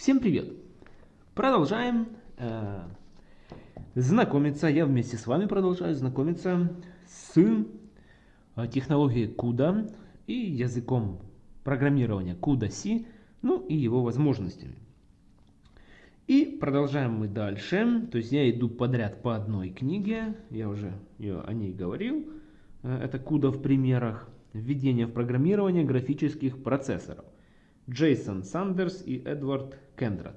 Всем привет! Продолжаем э, знакомиться, я вместе с вами продолжаю знакомиться с э, технологией CUDA и языком программирования CUDA-C, ну и его возможностями. И продолжаем мы дальше, то есть я иду подряд по одной книге, я уже о ней говорил, э, это CUDA в примерах, введение в программирование графических процессоров. Джейсон Сандерс и Эдвард Кендрат.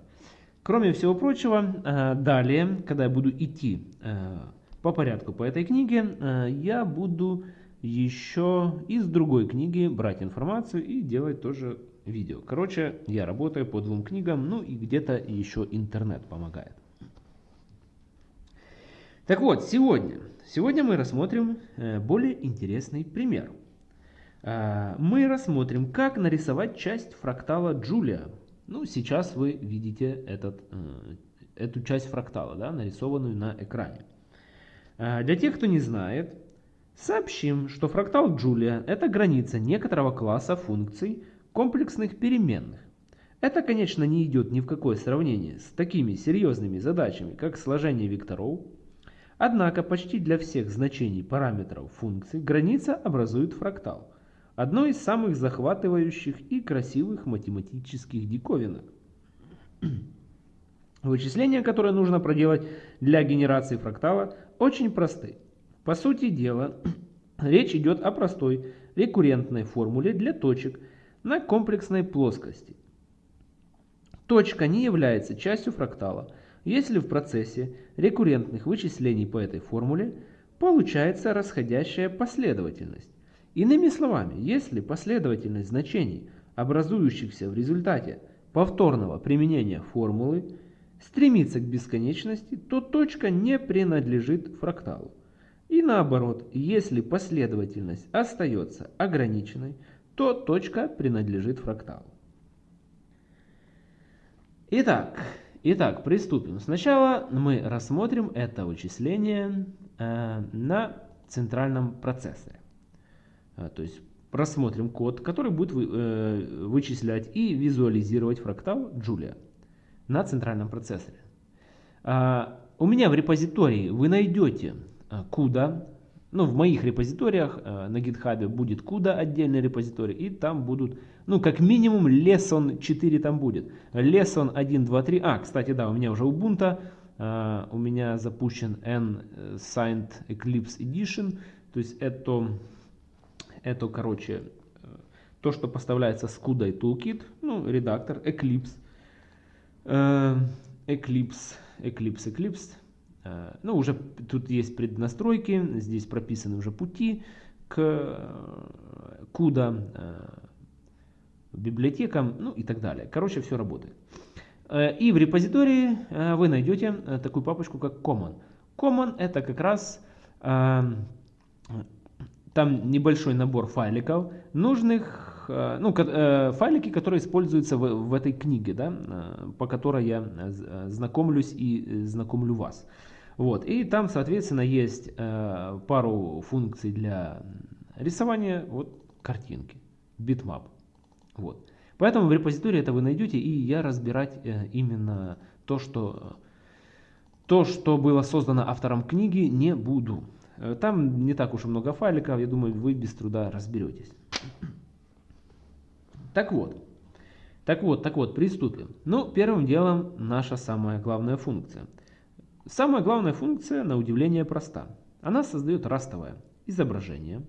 Кроме всего прочего, э, далее, когда я буду идти э, по порядку по этой книге, э, я буду еще из другой книги брать информацию и делать тоже видео. Короче, я работаю по двум книгам, ну и где-то еще интернет помогает. Так вот, сегодня, сегодня мы рассмотрим более интересный пример. А, мы рассмотрим, как нарисовать часть фрактала Джулия. Ну, сейчас вы видите этот, э, эту часть фрактала, да, нарисованную на экране. А, для тех, кто не знает, сообщим, что фрактал Джулия – это граница некоторого класса функций комплексных переменных. Это, конечно, не идет ни в какое сравнение с такими серьезными задачами, как сложение векторов. Однако почти для всех значений параметров функций граница образует фрактал – Одно из самых захватывающих и красивых математических диковинок. Вычисления, которые нужно проделать для генерации фрактала, очень просты. По сути дела, речь идет о простой рекуррентной формуле для точек на комплексной плоскости. Точка не является частью фрактала, если в процессе рекуррентных вычислений по этой формуле получается расходящая последовательность. Иными словами, если последовательность значений, образующихся в результате повторного применения формулы, стремится к бесконечности, то точка не принадлежит фракталу. И наоборот, если последовательность остается ограниченной, то точка принадлежит фракталу. Итак, итак, приступим. Сначала мы рассмотрим это вычисление э, на центральном процессоре. А, то есть рассмотрим код, который будет э, вычислять и визуализировать фрактал Julia на центральном процессоре. А, у меня в репозитории вы найдете CUDA, ну в моих репозиториях э, на GitHub будет CUDA отдельный репозиторий, и там будут, ну как минимум lesson 4 там будет. Lesson 1, 2, 3, а кстати да, у меня уже Ubuntu, у меня запущен N-Signed Eclipse Edition, то есть это это, короче, э, то, что поставляется с и Toolkit, ну, редактор, Eclipse, э, Eclipse, Eclipse, Eclipse. Э, ну, уже тут есть преднастройки, здесь прописаны уже пути к CUDA, библиотекам, ну и так далее. Короче, все работает. И в репозитории вы найдете такую папочку, как Common. Common это как раз там небольшой набор файликов, нужных, э, ну, э, файлики, которые используются в, в этой книге, да, э, по которой я знакомлюсь и знакомлю вас. Вот, и там, соответственно, есть пару функций для рисования вот, картинки, bitmap. Вот. Поэтому в репозитории это вы найдете, и я разбирать именно то, что, то, что было создано автором книги, не буду. Э, там не так уж и много файликов, я думаю, вы без труда разберетесь. Так вот, так вот, так вот, приступим. Ну, первым делом наша самая главная функция. Самая главная функция, на удивление, проста. Она создает растовое изображение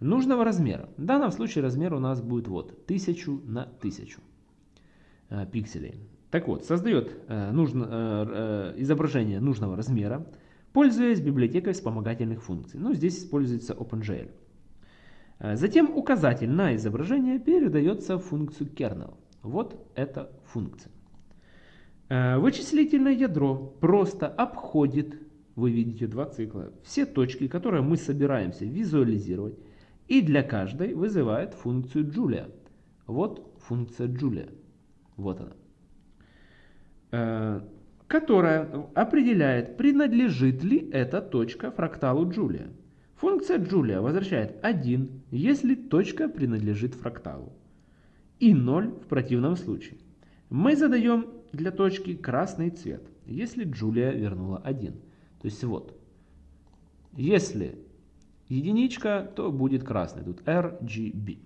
нужного размера. В данном случае размер у нас будет вот 1000 на 1000 э, пикселей. Так вот, создает э, нужно, изображение нужного размера пользуясь библиотекой вспомогательных функций. Ну, здесь используется OpenGL. Э, затем указатель на изображение передается в функцию kernel. Вот эта функция. Э, вычислительное ядро просто обходит, вы видите два цикла, все точки, которые мы собираемся визуализировать, и для каждой вызывает функцию Julia. Вот функция Julia. Вот она. Которая определяет, принадлежит ли эта точка фракталу Джулия. Функция Джулия возвращает 1, если точка принадлежит фракталу, и 0 в противном случае. Мы задаем для точки красный цвет, если Джулия вернула 1. То есть вот, если единичка, то будет красный, тут RGB.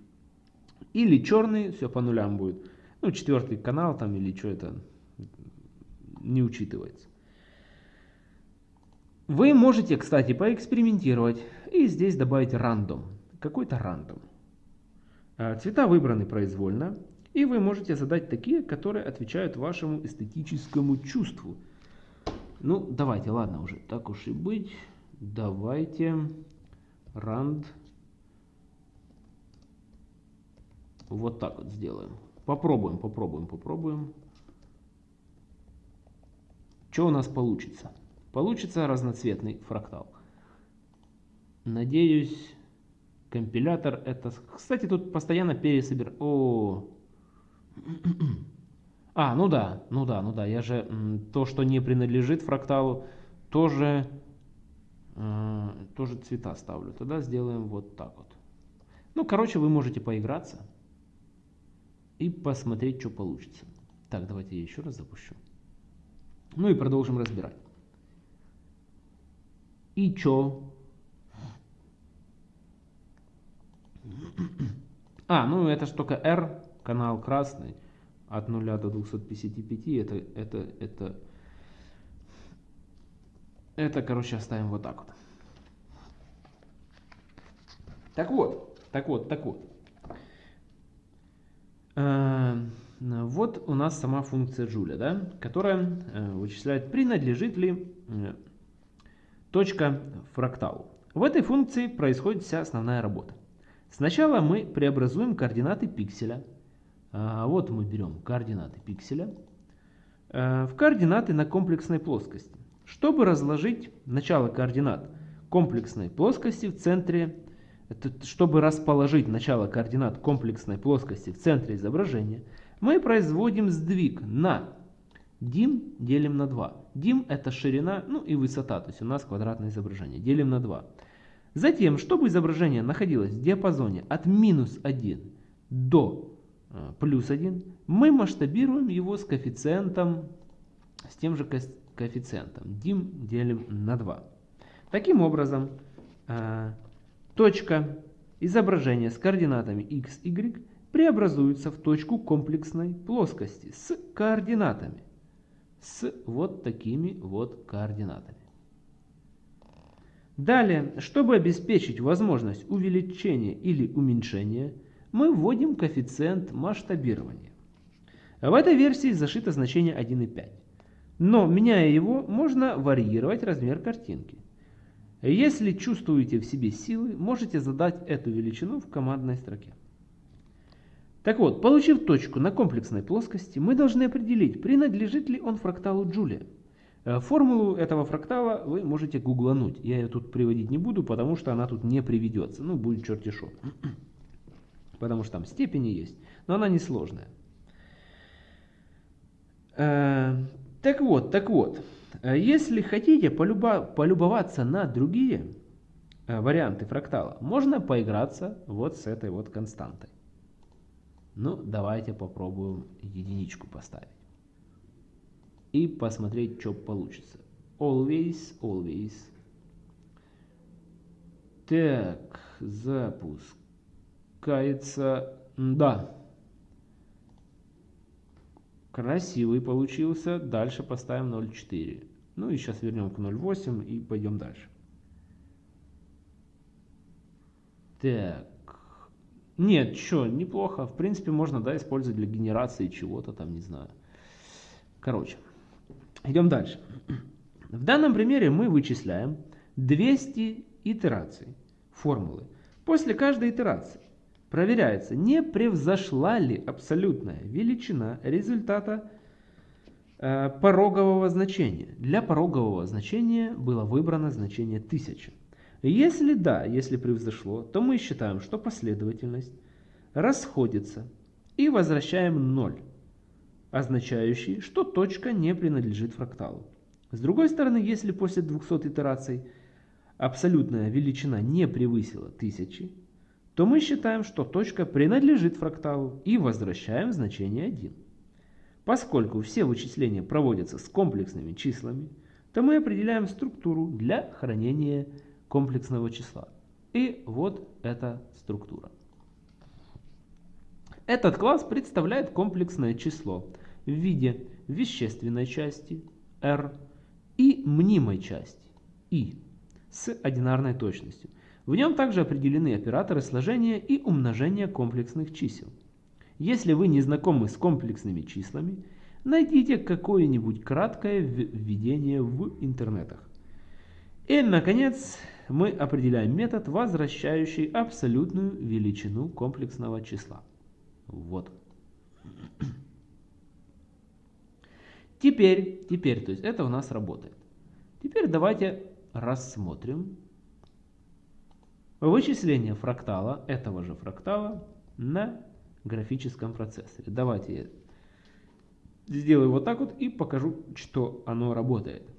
Или черный, все по нулям будет. Ну, четвертый канал там или что это не учитывается. Вы можете, кстати, поэкспериментировать и здесь добавить рандом. Какой-то рандом. А, цвета выбраны произвольно. И вы можете задать такие, которые отвечают вашему эстетическому чувству. Ну, давайте, ладно уже, так уж и быть. Давайте rand вот так вот сделаем. Попробуем, попробуем, попробуем. Что у нас получится? Получится разноцветный фрактал. Надеюсь, компилятор это... Кстати, тут постоянно пересобир... О, а, ну да, ну да, ну да. Я же то, что не принадлежит фракталу, тоже, э, тоже цвета ставлю. Тогда сделаем вот так вот. Ну, короче, вы можете поиграться и посмотреть, что получится. Так, давайте я еще раз запущу. Ну и продолжим разбирать. И чё? А, ну это ж только R, канал красный, от 0 до 255, это, это, это, это, короче, оставим вот так вот. Так вот, так вот, так вот. Э, вот у нас сама функция Джуля, да, которая э, вычисляет, принадлежит ли э, точка фракталу. В этой функции происходит вся основная работа. Сначала мы преобразуем координаты пикселя. Вот мы берем координаты пикселя в координаты на комплексной плоскости. Чтобы разложить начало координат комплексной плоскости в центре чтобы расположить начало координат комплексной плоскости в центре изображения, мы производим сдвиг на дим делим на 2. Дим это ширина, ну и высота, то есть у нас квадратное изображение, делим на 2. Затем, чтобы изображение находилось в диапазоне от минус 1 до э, плюс 1, мы масштабируем его с коэффициентом, с тем же коэффициентом, дим делим на 2. Таким образом, э, Точка изображения с координатами x, y преобразуется в точку комплексной плоскости с координатами. С вот такими вот координатами. Далее, чтобы обеспечить возможность увеличения или уменьшения, мы вводим коэффициент масштабирования. В этой версии зашито значение 1,5. Но, меняя его, можно варьировать размер картинки. Если чувствуете в себе силы, можете задать эту величину в командной строке. Так вот, получив точку на комплексной плоскости, мы должны определить, принадлежит ли он фракталу Джулия. Э, формулу этого фрактала вы можете гуглануть. Я ее тут приводить не буду, потому что она тут не приведется. Ну, будет черти шо. Потому что там степени есть, но она несложная. Э, так вот, так вот. Э, если хотите полюбоваться на другие варианты фрактала, можно поиграться вот с этой вот константой. Ну, давайте попробуем единичку поставить. И посмотреть, что получится. Always, always. Так, запускается. Да, Красивый получился. Дальше поставим 0,4. Ну и сейчас вернем к 0,8 и пойдем дальше. Так. Нет, что, неплохо. В принципе, можно да, использовать для генерации чего-то там, не знаю. Короче, идем дальше. В данном примере мы вычисляем 200 итераций формулы. После каждой итерации Проверяется, не превзошла ли абсолютная величина результата э, порогового значения. Для порогового значения было выбрано значение 1000. Если да, если превзошло, то мы считаем, что последовательность расходится и возвращаем 0, означающий, что точка не принадлежит фракталу. С другой стороны, если после 200 итераций абсолютная величина не превысила 1000, то мы считаем, что точка принадлежит фракталу и возвращаем значение 1. Поскольку все вычисления проводятся с комплексными числами, то мы определяем структуру для хранения комплексного числа. И вот эта структура. Этот класс представляет комплексное число в виде вещественной части R и мнимой части I с одинарной точностью. В нем также определены операторы сложения и умножения комплексных чисел. Если вы не знакомы с комплексными числами, найдите какое-нибудь краткое введение в интернетах. И, наконец, мы определяем метод, возвращающий абсолютную величину комплексного числа. Вот. Теперь, теперь, то есть это у нас работает. Теперь давайте рассмотрим вычисление фрактала, этого же фрактала, на графическом процессоре. Давайте я сделаю вот так вот и покажу, что оно работает.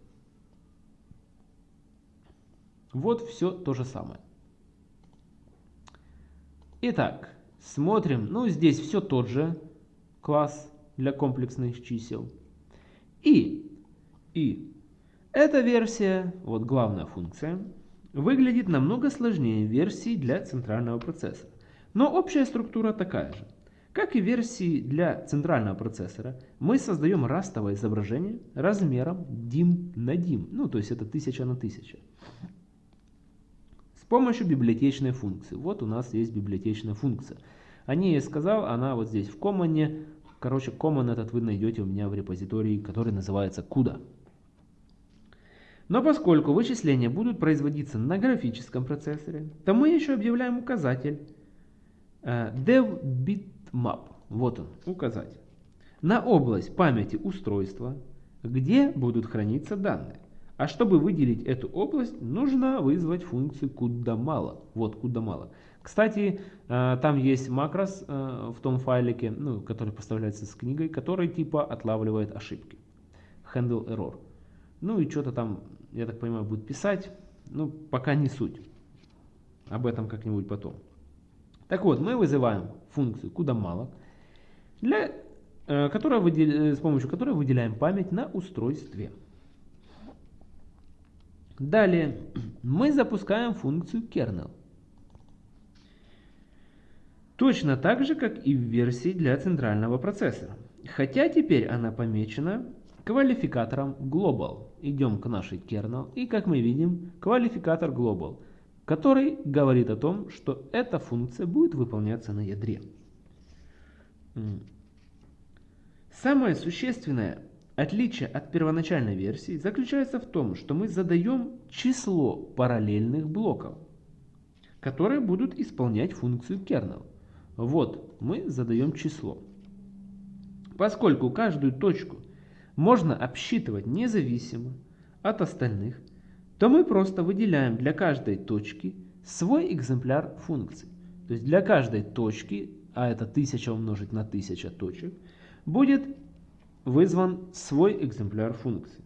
Вот все то же самое. Итак, смотрим. Ну, здесь все тот же класс для комплексных чисел. И, и эта версия, вот главная функция, выглядит намного сложнее версии для центрального процессора. Но общая структура такая же. Как и версии для центрального процессора, мы создаем растовое изображение размером DIM на DIM, ну то есть это 1000 на 1000. Помощью библиотечной функции. Вот у нас есть библиотечная функция. О ней я сказал, она вот здесь в коммане. Короче, common этот вы найдете у меня в репозитории, который называется CUDA. Но поскольку вычисления будут производиться на графическом процессоре, то мы еще объявляем указатель э, devBitmap. Вот он, указатель. На область памяти устройства, где будут храниться данные. А чтобы выделить эту область, нужно вызвать функцию куда мало. Вот куда мало. Кстати, э, там есть макрос э, в том файлике, ну, который поставляется с книгой, который типа отлавливает ошибки. Handle error. Ну и что-то там, я так понимаю, будет писать. Ну, пока не суть. Об этом как-нибудь потом. Так вот, мы вызываем функцию куда мало, для, э, которая выдел, с помощью которой выделяем память на устройстве. Далее мы запускаем функцию kernel. Точно так же, как и в версии для центрального процессора. Хотя теперь она помечена квалификатором global. Идем к нашей kernel и как мы видим квалификатор global, который говорит о том, что эта функция будет выполняться на ядре. Самое существенное отличие от первоначальной версии заключается в том, что мы задаем число параллельных блоков, которые будут исполнять функцию kernel. Вот мы задаем число. Поскольку каждую точку можно обсчитывать независимо от остальных, то мы просто выделяем для каждой точки свой экземпляр функции. То есть для каждой точки, а это 1000 умножить на 1000 точек, будет вызван свой экземпляр функции.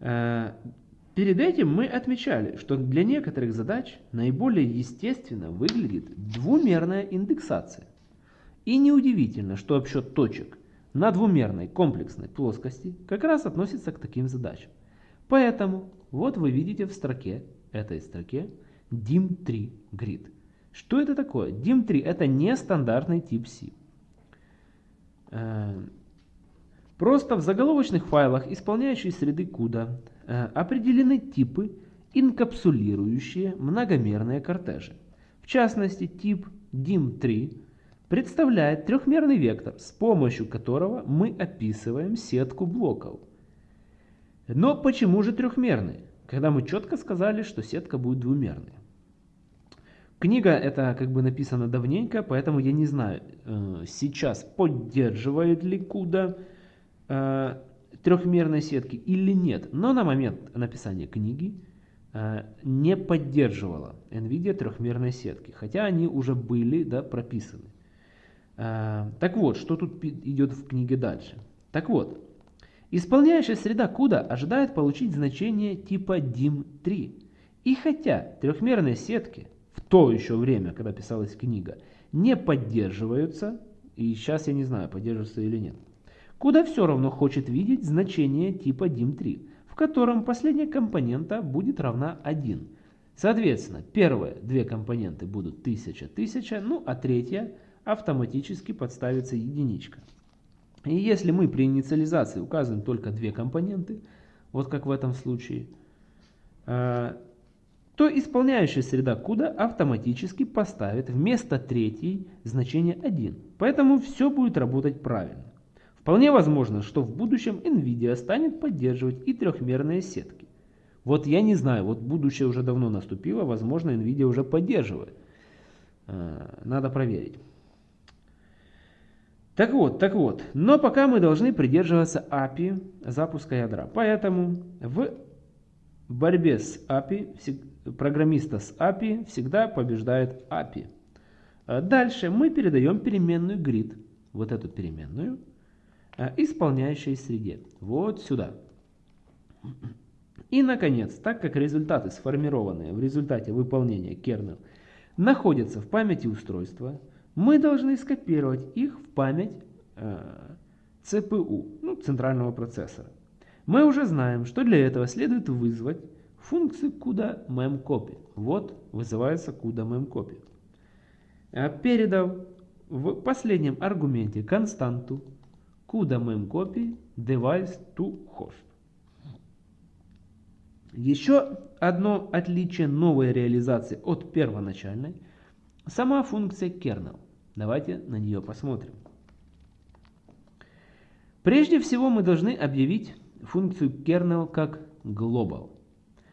Э, Перед этим мы отмечали, что для некоторых задач наиболее естественно выглядит двумерная индексация. И неудивительно, что обсчет точек на двумерной комплексной плоскости как раз относится к таким задачам. Поэтому вот вы видите в строке, этой строке, DIM3 grid. Что это такое? DIM3 это нестандартный тип C. Просто в заголовочных файлах исполняющей среды CUDA Э, определены типы, инкапсулирующие многомерные кортежи. В частности, тип DIM3 представляет трехмерный вектор, с помощью которого мы описываем сетку блоков. Но почему же трехмерный, когда мы четко сказали, что сетка будет двумерной? Книга это как бы написана давненько, поэтому я не знаю, э, сейчас поддерживает ли CUDA э, трехмерной сетки или нет. Но на момент написания книги э, не поддерживала NVIDIA трехмерной сетки, хотя они уже были да, прописаны. Э, так вот, что тут идет в книге дальше. Так вот, исполняющая среда CUDA ожидает получить значение типа DIM3. И хотя трехмерные сетки в то еще время, когда писалась книга, не поддерживаются, и сейчас я не знаю, поддерживаются или нет, куда все равно хочет видеть значение типа dim3, в котором последняя компонента будет равна 1. Соответственно, первые две компоненты будут 1000, 1000, ну а третья автоматически подставится единичка. И если мы при инициализации указываем только две компоненты, вот как в этом случае, э, то исполняющая среда CUDA автоматически поставит вместо третьей значение 1. Поэтому все будет работать правильно. Вполне возможно, что в будущем NVIDIA станет поддерживать и трехмерные сетки. Вот я не знаю, вот будущее уже давно наступило, возможно NVIDIA уже поддерживает. Э, надо проверить. Так вот, так вот, но пока мы должны придерживаться API запуска ядра. Поэтому в борьбе с API, программиста с API всегда побеждает API. А дальше мы передаем переменную grid, вот эту переменную, исполняющей среде, вот сюда. И, наконец, так как результаты, сформированные в результате выполнения kernel, находятся в памяти устройства, мы должны скопировать их в память э, CPU, ну, центрального процессора. Мы уже знаем, что для этого следует вызвать функцию CUDA memcopy. Вот вызывается CUDA memcopy. Э, передав в последнем аргументе константу CUDA memcopy device to host. Еще одно отличие новой реализации от первоначальной – Сама функция kernel. Давайте на нее посмотрим. Прежде всего мы должны объявить функцию kernel как global,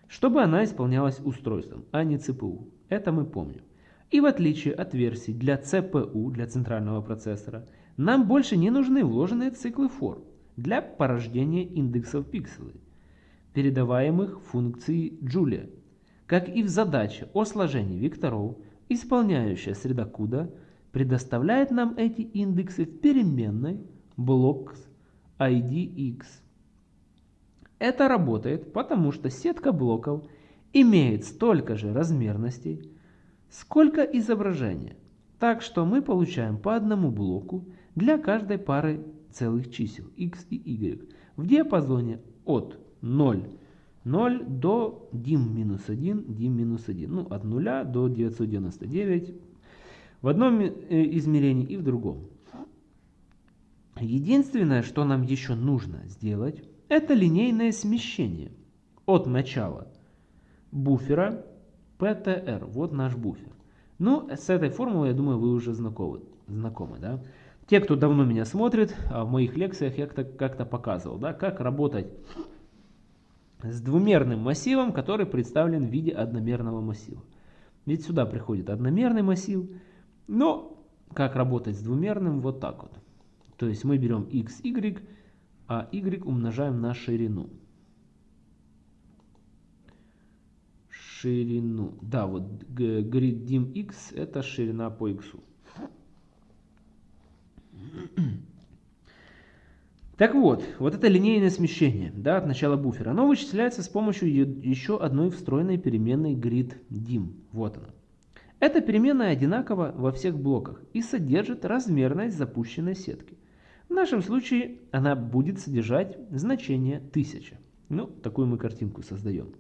чтобы она исполнялась устройством, а не CPU. Это мы помним. И в отличие от версий для CPU, для центрального процессора, нам больше не нужны вложенные циклы for для порождения индексов пикселей, передаваемых функцией Julia. Как и в задаче о сложении векторов, Исполняющая среда CUDA предоставляет нам эти индексы в переменной blocks IDX. Это работает, потому что сетка блоков имеет столько же размерностей, сколько изображения. Так что мы получаем по одному блоку для каждой пары целых чисел x и y в диапазоне от 0 0 до dim-1, dim-1. Ну, от 0 до 999 в одном э, измерении и в другом. Единственное, что нам еще нужно сделать, это линейное смещение от начала буфера PTR. Вот наш буфер. Ну, с этой формулой, я думаю, вы уже знакомы. знакомы да? Те, кто давно меня смотрит, а в моих лекциях я как-то показывал, да, как работать с двумерным массивом, который представлен в виде одномерного массива. Ведь сюда приходит одномерный массив, но как работать с двумерным? Вот так вот. То есть мы берем x, y, а y умножаем на ширину. Ширину. Да, вот grid dim x это ширина по x. Так вот, вот это линейное смещение да, от начала буфера, оно вычисляется с помощью еще одной встроенной переменной gridDim. Вот она. Эта переменная одинакова во всех блоках и содержит размерность запущенной сетки. В нашем случае она будет содержать значение 1000. Ну, такую мы картинку создаем.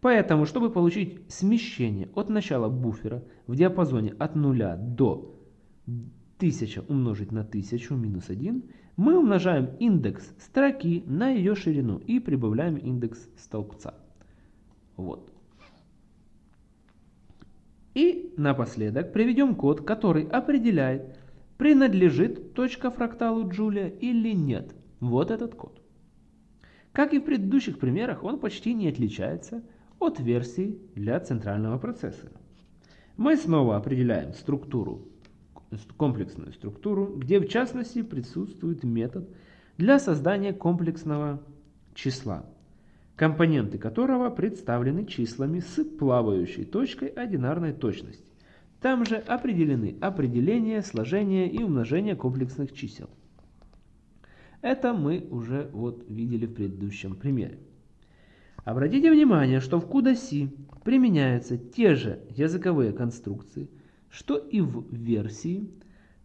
Поэтому, чтобы получить смещение от начала буфера в диапазоне от 0 до 1000 умножить на 1000 минус 1, мы умножаем индекс строки на ее ширину и прибавляем индекс столбца. Вот. И напоследок приведем код, который определяет, принадлежит точка фракталу Джулия или нет. Вот этот код. Как и в предыдущих примерах, он почти не отличается от версии для центрального процессора. Мы снова определяем структуру комплексную структуру, где в частности присутствует метод для создания комплексного числа, компоненты которого представлены числами с плавающей точкой одинарной точности. Там же определены определение, сложение и умножение комплексных чисел. Это мы уже вот видели в предыдущем примере. Обратите внимание, что в CUDA-C применяются те же языковые конструкции – что и в версии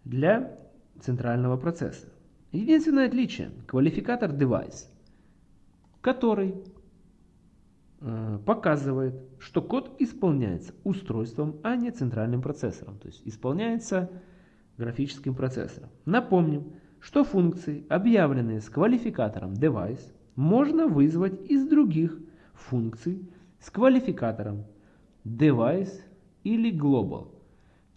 для центрального процесса. Единственное отличие – квалификатор device, который э, показывает, что код исполняется устройством, а не центральным процессором. То есть исполняется графическим процессором. Напомним, что функции, объявленные с квалификатором device, можно вызвать из других функций с квалификатором device или global.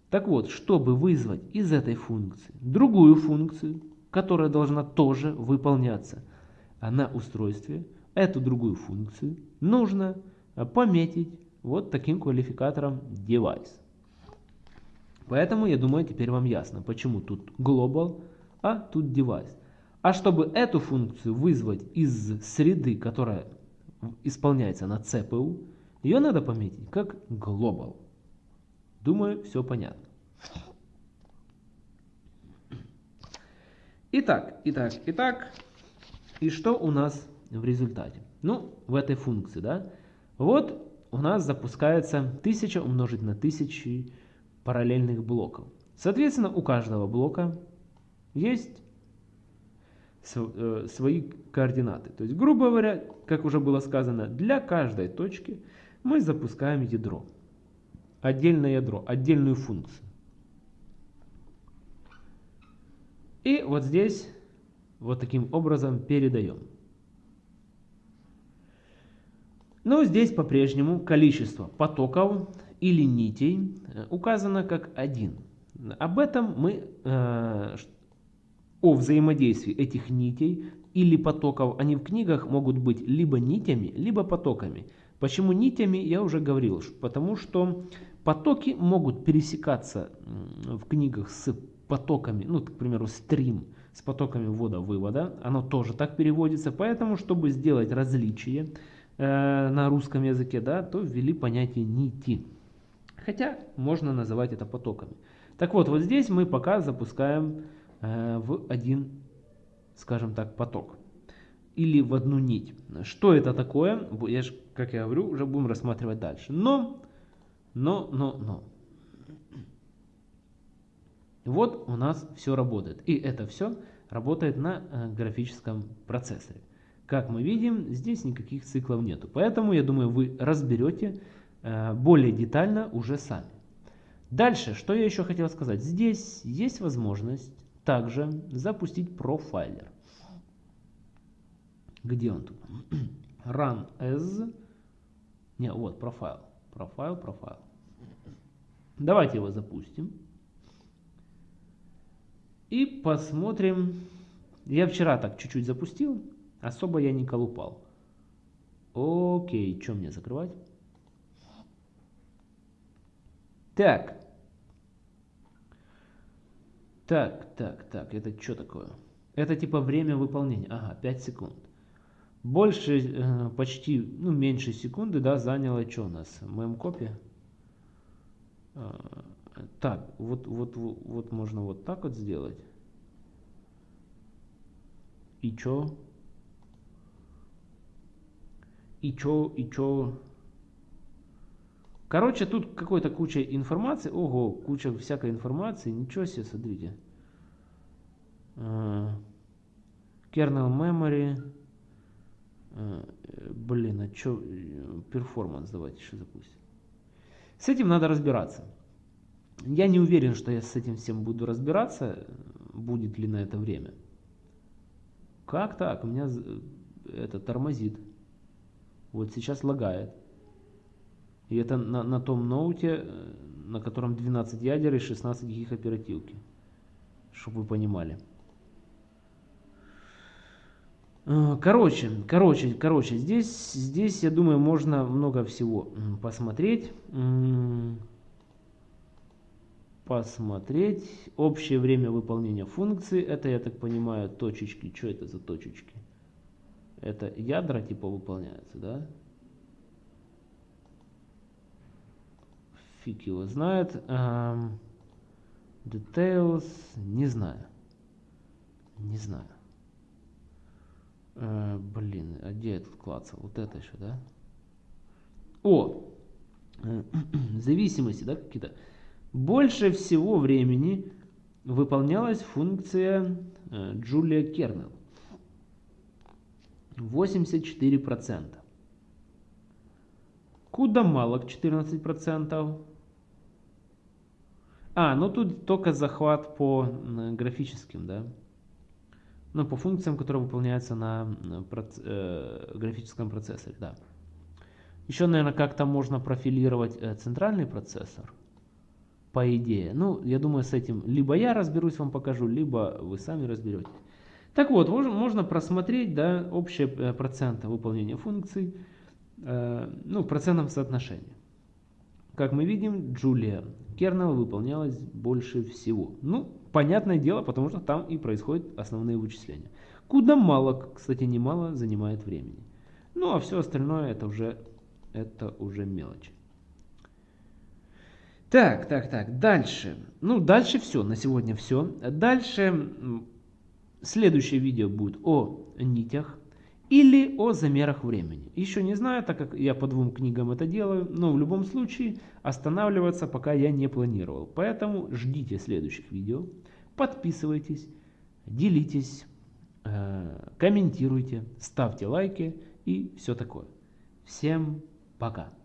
Так вот, чтобы вызвать из этой функции другую функцию, которая должна тоже выполняться, на устройстве эту другую функцию нужно пометить вот таким квалификатором device. Поэтому, я думаю, теперь вам ясно, почему тут global, а тут device. А чтобы эту функцию вызвать из среды, которая исполняется на CPU, ее надо пометить как global. Думаю, все понятно. Итак, итак, итак, и что у нас в результате? Ну, в этой функции, да, вот у нас запускается 1000 умножить на 1000 параллельных блоков. Соответственно, у каждого блока есть э, свои координаты. То есть, грубо говоря, как уже было сказано, для каждой точки мы запускаем ядро. Отдельное ядро, отдельную функцию. И вот здесь вот таким образом передаем. Но здесь по-прежнему количество потоков или нитей э, указано как 1. Об этом мы, э, о взаимодействии этих нитей или потоков, они в книгах могут быть либо нитями, либо потоками. Почему нитями, я уже говорил, потому что потоки могут пересекаться в книгах с потоками, ну, к примеру, стрим с потоками ввода-вывода, оно тоже так переводится, поэтому, чтобы сделать различие э, на русском языке, да, то ввели понятие нити. Хотя можно называть это потоками. Так вот, вот здесь мы пока запускаем э, в один, скажем так, поток. Или в одну нить. Что это такое? Я ж, как я говорю, уже будем рассматривать дальше. Но, но, но, но. Вот у нас все работает. И это все работает на э, графическом процессоре. Как мы видим, здесь никаких циклов нету. Поэтому, я думаю, вы разберете э, более детально уже сами. Дальше, что я еще хотел сказать. Здесь есть возможность также запустить профайлер. Где он тут? Run as... Не, вот, профайл. Профайл, профайл. Давайте его запустим. И посмотрим. Я вчера так чуть-чуть запустил. Особо я не колупал. Окей, что мне закрывать? Так. Так, так, так, это что такое? Это типа время выполнения. Ага, 5 секунд. Больше, э, почти, ну меньше секунды, да, заняло что у нас? Мем-копия? А, так, вот, вот, вот, можно вот так вот сделать. И чё? И чё, и чё? Короче, тут какой-то куча информации. Ого, куча всякой информации. Ничего себе, смотрите. Uh, kernel memory. Блин, а чё? Перформанс давайте еще запустим. С этим надо разбираться. Я не уверен, что я с этим всем буду разбираться, будет ли на это время. Как так? У меня это тормозит. Вот сейчас лагает. И это на, на том ноуте, э, на котором 12 ядер и 16 гиг оперативки. Чтобы вы понимали. Э, короче, короче, короче, здесь, здесь, я думаю, можно много всего посмотреть посмотреть. Общее время выполнения функции. Это, я так понимаю, точечки. Что это за точечки? Это ядра типа выполняются, да? Фиг его знает. Um, details. Не знаю. Не знаю. Uh, блин, а где этот клацал? Вот это еще, да? О! Зависимости, да, какие-то? Больше всего времени выполнялась функция Джулия Кернел. 84%. Куда мало 14%. А, ну тут только захват по графическим, да. Ну, по функциям, которые выполняются на э, графическом процессоре, да. Еще, наверное, как-то можно профилировать э, центральный процессор, по идее. Ну, я думаю, с этим либо я разберусь, вам покажу, либо вы сами разберетесь. Так вот, можно, просмотреть да, общие э, проценты выполнения функций, э, ну, в процентном соотношении. Как мы видим, Джулия Кернел выполнялась больше всего. Ну, понятное дело, потому что там и происходят основные вычисления. Куда мало, кстати, немало занимает времени. Ну, а все остальное это уже, это уже мелочи. Так, так, так, дальше. Ну, дальше все, на сегодня все. Дальше следующее видео будет о нитях или о замерах времени. Еще не знаю, так как я по двум книгам это делаю, но в любом случае останавливаться пока я не планировал. Поэтому ждите следующих видео, подписывайтесь, делитесь, э, комментируйте, ставьте лайки и все такое. Всем пока!